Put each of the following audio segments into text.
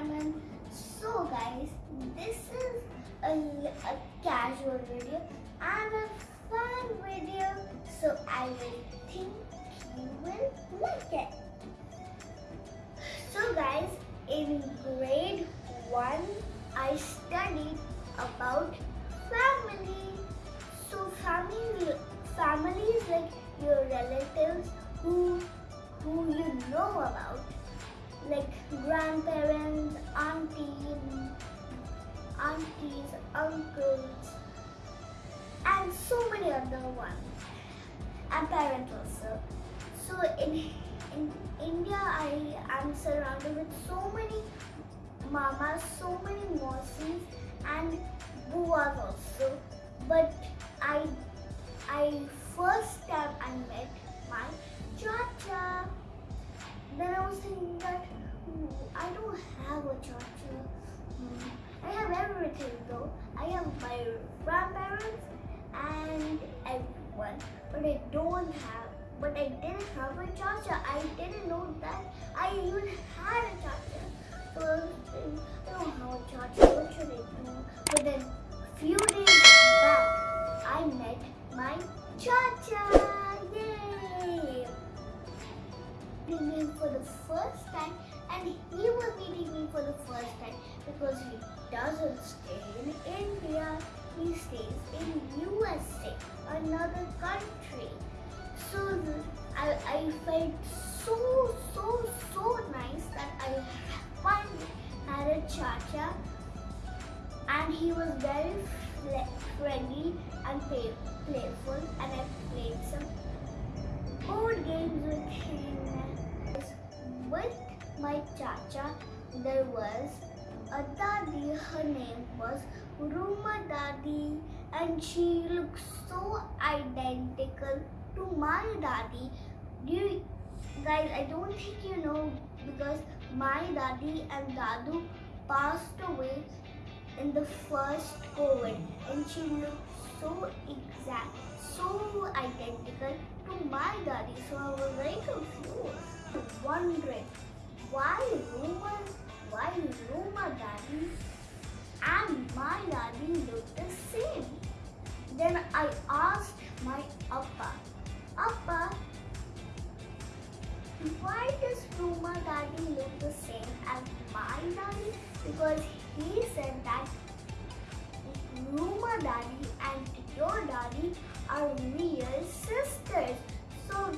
Simon. So guys, this is a, a casual video and a fun video. So I think you will like it. So guys, in grade 1, I studied about family. So family, family is like your relatives who who you know about, grandparents, aunties, aunties, uncles, and so many other ones, and parents also. So in in India, I am surrounded with so many mamas, so many mausis, and buas also. But I I and everyone, but I don't have. But I didn't have a chacha. I didn't know that I even had a chacha. So I don't have a chacha. What should I do? But then few days back, I met my cha-cha. Yay! For the first time, and he was meeting me for the first time because he doesn't stay in India. He stays in USA, another country. So I, I felt so so so nice that I finally had a cha-cha and he was very friendly and play- playful and I played some board games with him. With my chacha there was a dadi, her name was Ruma Dadi and she looks so identical to my daddy. Do you guys I don't think you know because my Dadi and Dadu passed away in the first COVID and she looks so exact, so identical to my daddy. So I was very confused, wondering why Roma, why Ruma Dadi and my daddy look the same. Then I asked my appa, appa, why does Ruma Dadi look the same as my daddy? Because he said that Ruma Dadi and your daddy are real sisters. So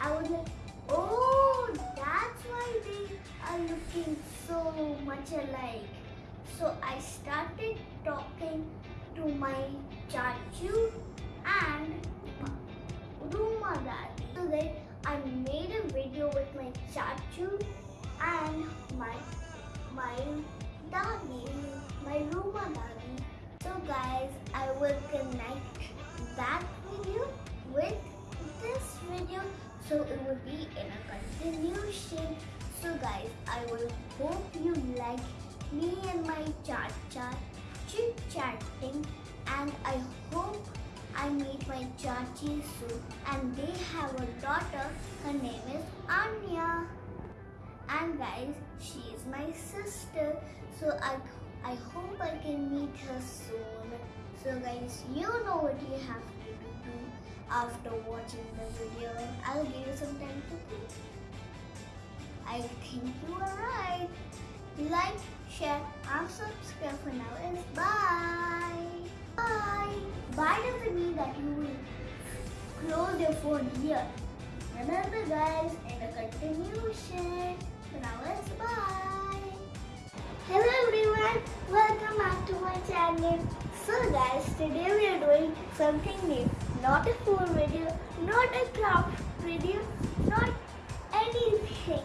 I was like, oh, that's why they are looking so much alike. So I started talking to my chachu and Ruma Dadi. So then I made a video with my chachu and my my daddy, my Ruma Dadi. So guys, I will connect that video with this video so it will be in a continuation. So guys, I will hope you like me and my cha-cha chit chatting and I hope I meet my chachi soon and they have a daughter, her name is Anya. And guys, she is my sister. So I, I hope I can meet her soon. So guys, you know what you have to do after watching the video. I'll give you some time to think. I think you are right. Like, share, and subscribe for now. Is bye. Bye. Bye doesn't mean that you will close your phone here. Remember guys, in the continuation. So now it's bye. Hello everyone, welcome back to my channel. So guys, today we are doing something new. Not a food video, not a craft video, not anything.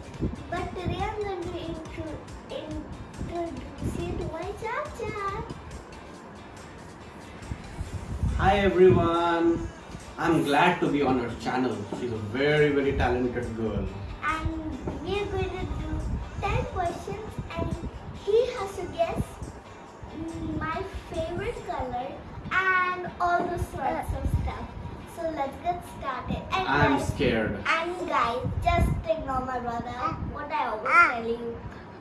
But today I'm going to intro- Hi everyone. I'm glad to be on her channel. She's a very very talented girl. and we are going to do 10 questions and he has to guess mm, my favorite color and all those sorts of stuff. So let's get started. And I'm guys, scared. and guys, just ignore my brother. What I always tell you.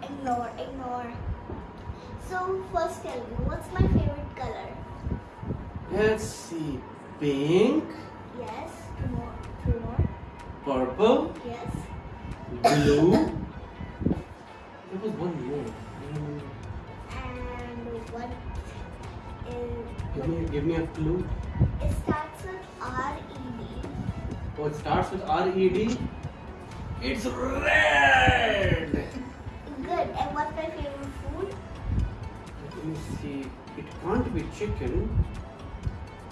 Ignore, ignore. So first tell me, what's my favorite color? Let's see. Pink, Yes. Two more. Two more. purple, Yes. blue. There was one more. Mm, And what Give me, give me a clue. It starts with R E D. Oh, it starts with R E D. It's red. Good. And what's my favorite food? Let me see. It can't be chicken.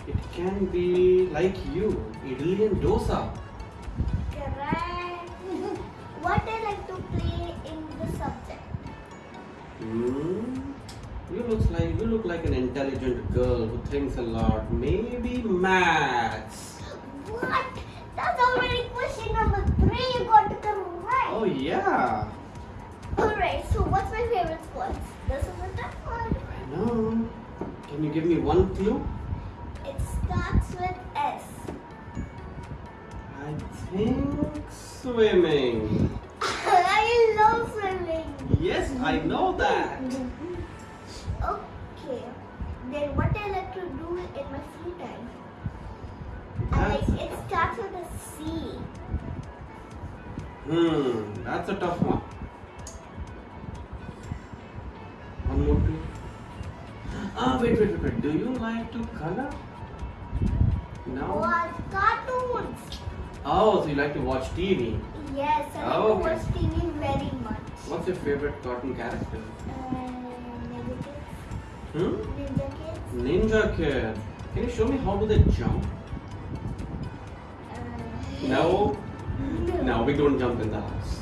It can be like you, idli and dosa. Correct. what I like to play in the subject? Hmm. You look like you look like an intelligent girl who thinks a lot. Maybe maths. What? That's already question number three. You got it correct. Oh yeah. Alright, so what's my favorite sports? This is a tough one. I know. Can you give me one clue? Starts with S. I think swimming. I love swimming. Yes, I know that. Okay. Then what I like to do in my free time? I like it starts with a C. hmm, that's a tough one. One more clue. Ah, wait, wait, wait, wait. Do you like to color? No. What cartoons? Oh, so you like to watch TV. Yes, I like Oh, to okay. watch TV very much. What's your favorite cartoon character? Uh, Ninja Kids. Hmm? Ninja Kids. Ninja Kid. Can you show me how do they jump? Uh, No. No. No, we don't jump in the house.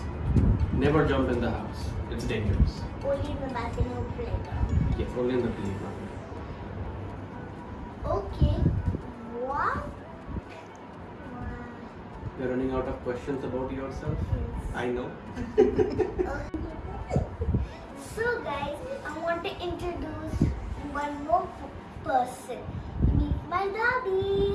Never jump in the house. It's dangerous. Only in the bathroom playground. Yes, only in the playground. Okay. You're running out of questions about yourself? I know. so guys, I want to introduce one more person. Meet my daddy.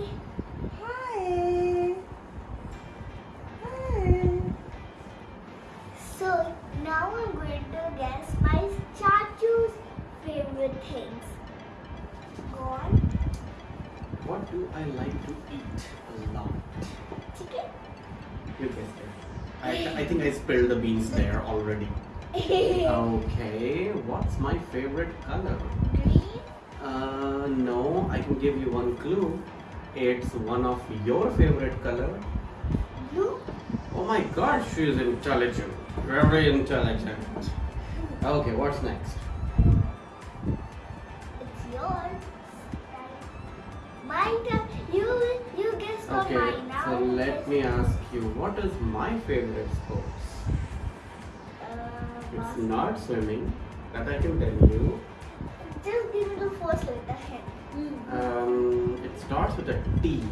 You guessed it. I, I think I spilled the beans there already. Okay, what's my favorite color? Green. Uh, no, I can give you one clue. It's one of your favorite color. Blue. Oh my god, she is intelligent. Very intelligent. Okay, what's next? It's yours. My turn. You you guess for Okay, mine let me ask you, what is my favorite sports? Uh, It's not swimming, that I can tell you. Just give me the first letter. Hmm. Um, it starts with a T.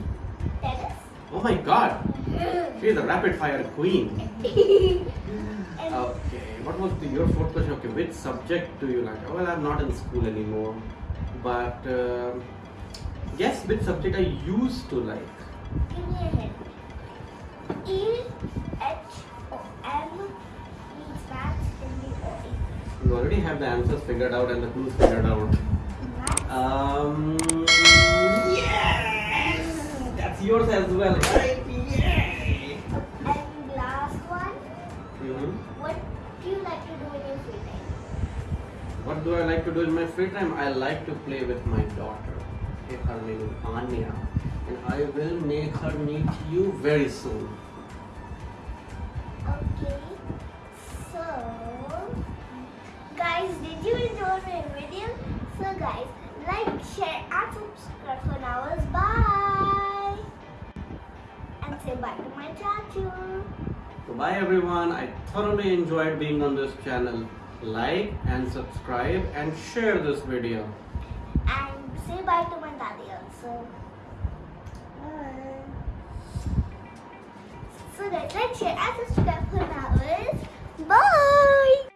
Tennis. Oh my god, she is a rapid fire queen. Okay, what was the, your fourth question? Okay, which subject do you like? Well, I'm not in school anymore, but uh, guess which subject I used to like. Give me a hint. E H O M means maths in the O. You already have the answers figured out and the clues figured out. Maths. Um, yes, that's yours as well, right? Yay! and last one. hmm What do you like to do in your free time? What do I like to do in my free time? I like to play with my daughter. Her name is Anya, I will make her meet you very soon. Okay. So, guys, did you enjoy my video? So, guys, like, share, and subscribe for now. Bye. And say bye to my chachu. So bye everyone. I thoroughly enjoyed being on this channel. Like and subscribe and share this video. And say bye to my daddy also. So, guys, like, share, and subscribe for now. Bye.